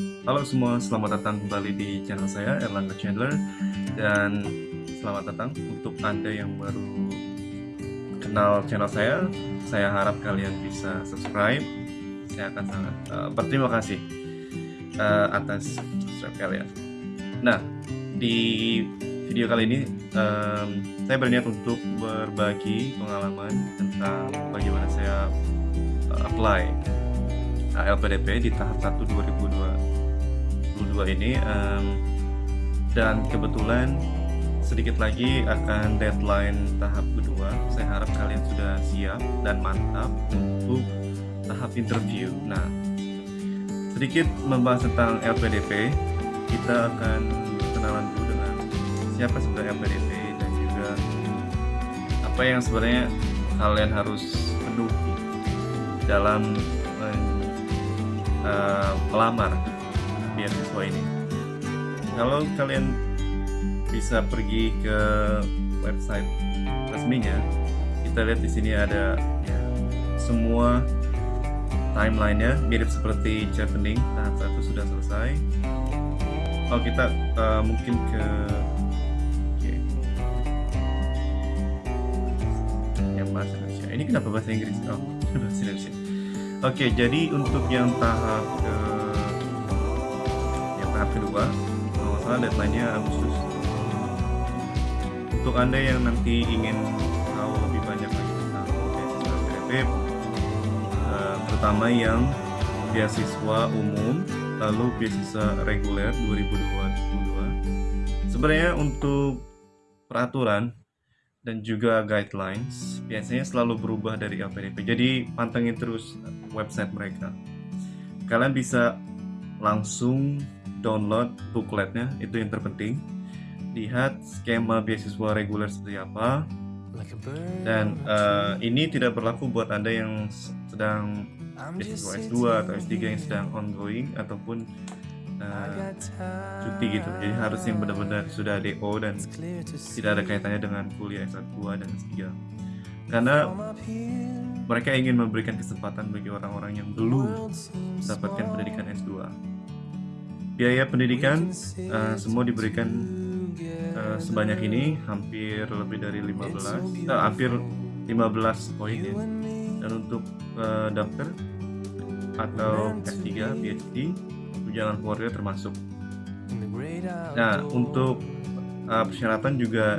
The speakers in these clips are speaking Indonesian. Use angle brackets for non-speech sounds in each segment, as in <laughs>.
Halo semua, selamat datang kembali di channel saya Erlangga Chandler dan selamat datang untuk Anda yang baru kenal channel saya. Saya harap kalian bisa subscribe. Saya akan sangat uh, berterima kasih uh, atas subscribe kalian. Nah, di video kali ini um, saya berniat untuk berbagi pengalaman tentang bagaimana saya uh, apply LPDP di tahap 1 2002 2022 ini um, dan kebetulan sedikit lagi akan deadline tahap kedua. Saya harap kalian sudah siap dan mantap untuk tahap interview. Nah sedikit membahas tentang LPDP kita akan kenalan dulu dengan siapa sebenarnya LPDP dan juga apa yang sebenarnya kalian harus penuhi dalam uh, melamar beasiswa ini. Kalau kalian bisa pergi ke website resminya, kita lihat di sini ada semua timelinenya mirip seperti chevening tahap satu sudah selesai. Oh kita uh, mungkin ke yang bahasa Indonesia. Ini kenapa bahasa Inggris? Oh, <laughs> bahasa Indonesia. Oke, okay, jadi untuk yang tahap ke tahap kedua kalau nggak salah deadline-nya Agustus. Untuk anda yang nanti ingin tahu lebih banyak lagi tentang beasiswa kreatif uh, terutama yang beasiswa umum lalu beasiswa reguler 2022 sebenarnya untuk peraturan dan juga guidelines biasanya selalu berubah dari LPDP jadi pantengin terus website mereka. Kalian bisa langsung download bookletnya itu yang terpenting. Lihat skema beasiswa reguler seperti apa. Dan uh, ini tidak berlaku buat anda yang sedang beasiswa S2 atau S3 yang sedang ongoing ataupun uh, cuti gitu. Jadi harus yang benar-benar sudah DO dan tidak ada kaitannya dengan kuliah S2 dan S3 karena mereka ingin memberikan kesempatan bagi orang-orang yang belum mendapatkan pendidikan S2 biaya pendidikan uh, semua diberikan uh, sebanyak ini hampir lebih dari 15 uh, eh, hampir 15 poin ya. Dan untuk uh, daftar atau S3 PhD tunjangan keluarga termasuk. Nah untuk uh, persyaratan juga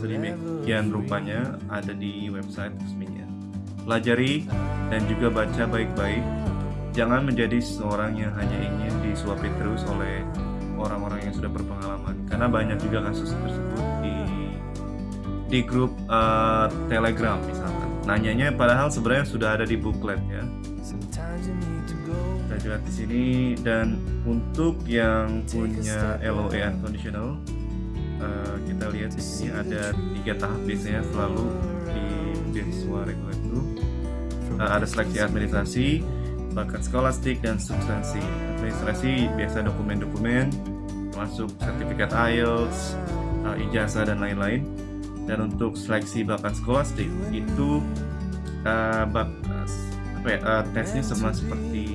sedemikian rupanya ada di website resminya. Pelajari dan juga baca baik-baik. Jangan menjadi seorang yang hanya ingin disuapi terus oleh orang-orang yang sudah berpengalaman. Karena banyak juga kasus tersebut di di grup uh, Telegram misalkan. Nanyanya padahal sebenarnya sudah ada di booklet ya. Kita lihat di sini. Dan untuk yang punya LOE unconditional uh, kita lihat di sini ada tiga tahap biasanya selalu di beasiswa reguler itu uh, ada seleksi administrasi bakat skolastik dan substansi. Administrasi biasa dokumen-dokumen, termasuk sertifikat IELTS, uh, ijazah dan lain-lain. Dan untuk seleksi bakat skolastik itu uh, bak, apa ya, uh, tesnya sama seperti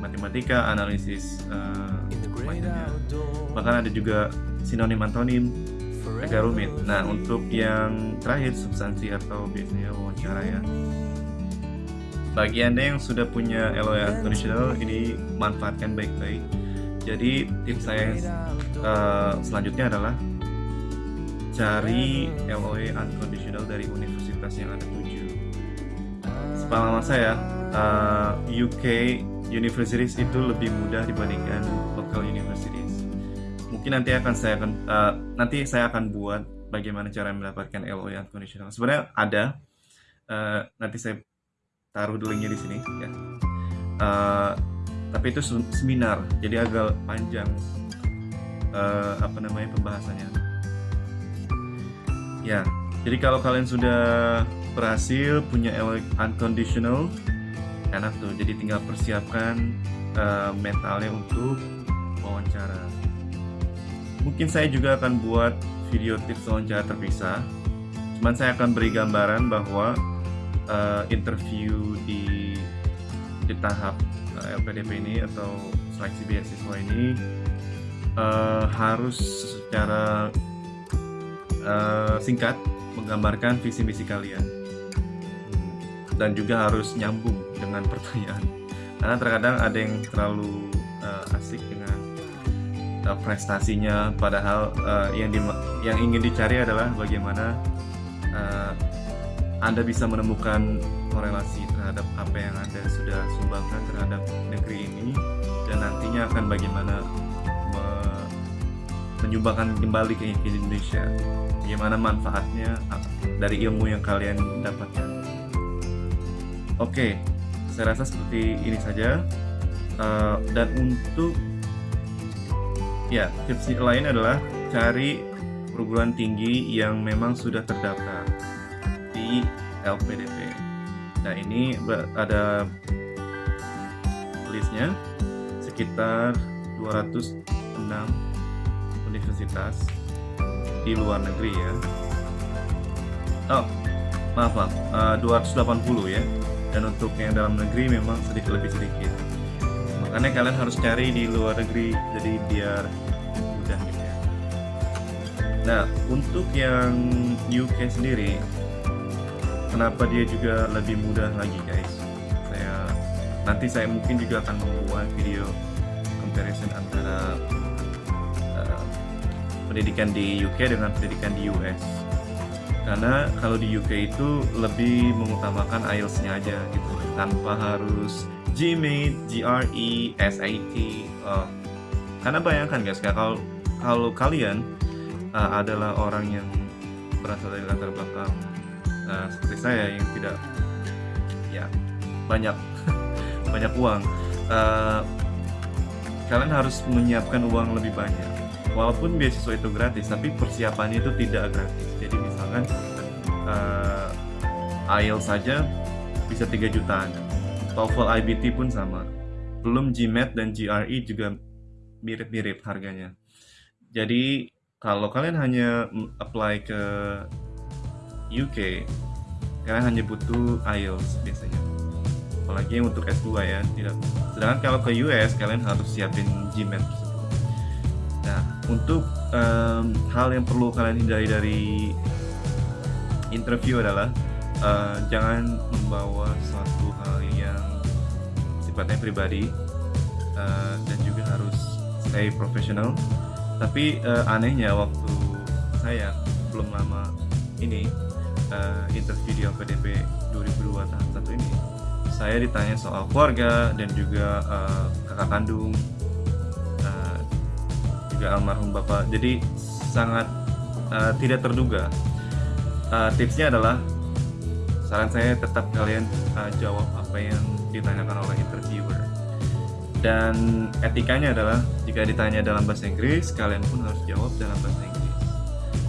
matematika, analisis uh, Bahkan ada juga sinonim antonim agak rumit. Nah, untuk yang terakhir substansi atau biasanya wawancara ya bagi anda yang sudah punya LOE unconditional ini manfaatkan baik-baik. Jadi tips saya uh, selanjutnya adalah cari LOE unconditional dari universitas yang anda tuju. Sepengalaman saya uh, eh, UK universities itu lebih mudah dibandingkan local universities. Mungkin nanti akan saya akan uh, nanti saya akan buat bagaimana cara mendapatkan LOE unconditional. Sebenarnya ada uh, nanti saya taruh linknya di sini ya. Uh, tapi itu seminar jadi agak panjang. Uh, apa namanya pembahasannya? Ya jadi kalau kalian sudah berhasil punya unconditional enak tuh. Jadi tinggal persiapkan uh, mentalnya untuk wawancara. Mungkin saya juga akan buat video tips wawancara terpisah. Cuman saya akan beri gambaran bahwa uh, interview di di tahap uh, eh, LPDP ini atau seleksi beasiswa ini uh, harus secara uh, singkat menggambarkan visi misi kalian. Dan juga harus nyambung dengan <laughs> pertanyaan. Karena terkadang ada yang terlalu uh, asik dengan uh, prestasinya padahal uh, yang di, yang ingin dicari adalah bagaimana uh, anda bisa menemukan korelasi terhadap apa yang Anda sudah sumbangkan terhadap negeri ini dan nantinya akan bagaimana me menyumbangkan kembali ke Indonesia. Bagaimana manfaatnya dari ilmu yang kalian dapatkan. Oke saya rasa seperti ini saja. Uh, dan untuk ya tips lain adalah cari perguruan tinggi yang memang sudah terdaftar di LPDP. Nah ini ada listnya sekitar 206 universitas di luar negeri ya. Oh maaf maaf uh, 280 ya. Dan untuk yang dalam negeri memang sedikit lebih sedikit. Makanya kalian harus cari di luar negeri jadi biar mudah gitu ya. Nah untuk yang UK sendiri kenapa dia juga lebih mudah lagi guys. Saya nanti saya mungkin juga akan membuat video comparison antara uh, pendidikan di UK dengan pendidikan di US karena kalau di UK itu lebih mengutamakan IELTS-nya aja gitu. Tanpa harus GMAT, GRE, SAT uh, karena bayangkan guys kalau kalau kalian uh, adalah orang yang berasal dari latar belakang nah, seperti saya yang tidak ya banyak <laughs> banyak uang. Uh, kalian harus menyiapkan uang lebih banyak. Walaupun beasiswa itu gratis tapi persiapannya itu tidak gratis. Jadi misalkan uh, IELTS saja bisa 3 jutaan. TOEFL IBT pun sama. Belum GMAT dan GRE juga mirip-mirip harganya. Jadi kalau kalian hanya apply ke UK kalian hanya butuh IELTS biasanya. Apalagi untuk S2 ya tidak. Sedangkan kalau ke US kalian harus siapin GMAT nah untuk um, hal yang perlu kalian hindari dari interview adalah uh, jangan membawa suatu hal yang sifatnya pribadi uh, dan juga harus stay professional. Tapi uh, anehnya waktu saya belum lama ini uh, interview di LPDP 2002 tahap 1 ini. Saya ditanya soal keluarga dan juga uh, kakak kandung uh, juga almarhum bapak. Jadi sangat uh, tidak terduga. Uh, tipsnya adalah saran saya tetap kalian uh, jawab apa yang ditanyakan oleh interviewer. Dan etikanya adalah jika ditanya dalam bahasa Inggris kalian pun harus jawab dalam bahasa Inggris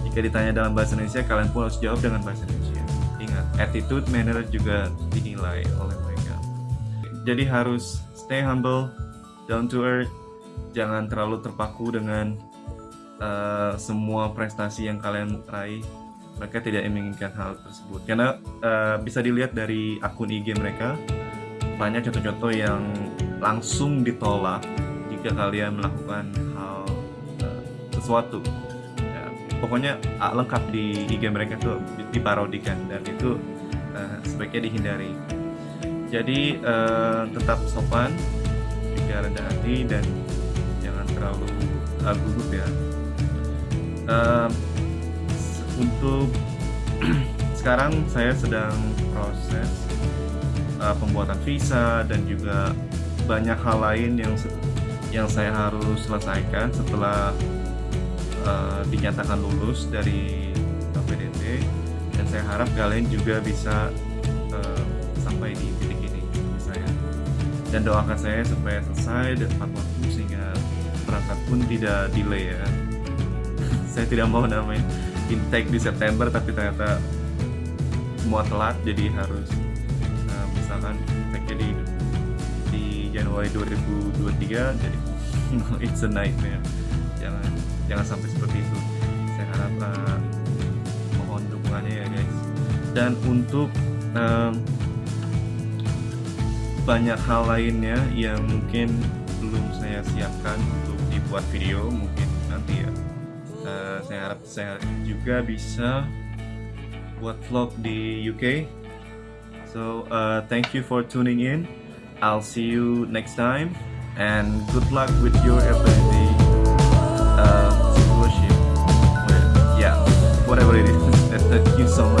jika ditanya dalam bahasa Indonesia, kalian pun harus jawab dengan bahasa Indonesia. Ingat, attitude, manner juga dinilai oleh mereka. Jadi harus stay humble, down to earth, jangan terlalu terpaku dengan uh, semua prestasi yang kalian raih. Mereka tidak menginginkan hal tersebut. Karena uh, bisa dilihat dari akun IG mereka, banyak contoh-contoh yang langsung ditolak jika kalian melakukan hal uh, sesuatu pokoknya uh, lengkap di IG mereka tuh diparodikan dan itu uh, sebaiknya dihindari. Jadi uh, tetap sopan juga rendah hati dan jangan terlalu uh, gugup ya. Uh, untuk <clears throat> sekarang saya sedang proses uh, pembuatan visa dan juga banyak hal lain yang yang saya harus selesaikan setelah uh, dinyatakan lulus dari PDT dan saya harap kalian juga bisa uh, sampai di titik ini saya. Dan doakan saya supaya selesai dan tepat waktu sehingga berangkat pun tidak delay ya. <laughs> Saya tidak mau namanya intake di September tapi ternyata semua telat jadi harus uh, misalkan intake di di Januari 2023 jadi <laughs> it's a nightmare. Jangan jangan sampai seperti itu. Saya harap uh, mohon dukungannya ya guys. Dan untuk um, banyak hal lainnya yang mungkin belum saya siapkan untuk dibuat video mungkin nanti ya. Uh, saya harap saya juga bisa buat vlog di UK so uh, thank you for tuning in. I'll see you next time and good luck with your ability uh, worship, well, yeah, whatever it is <laughs> that, you so much.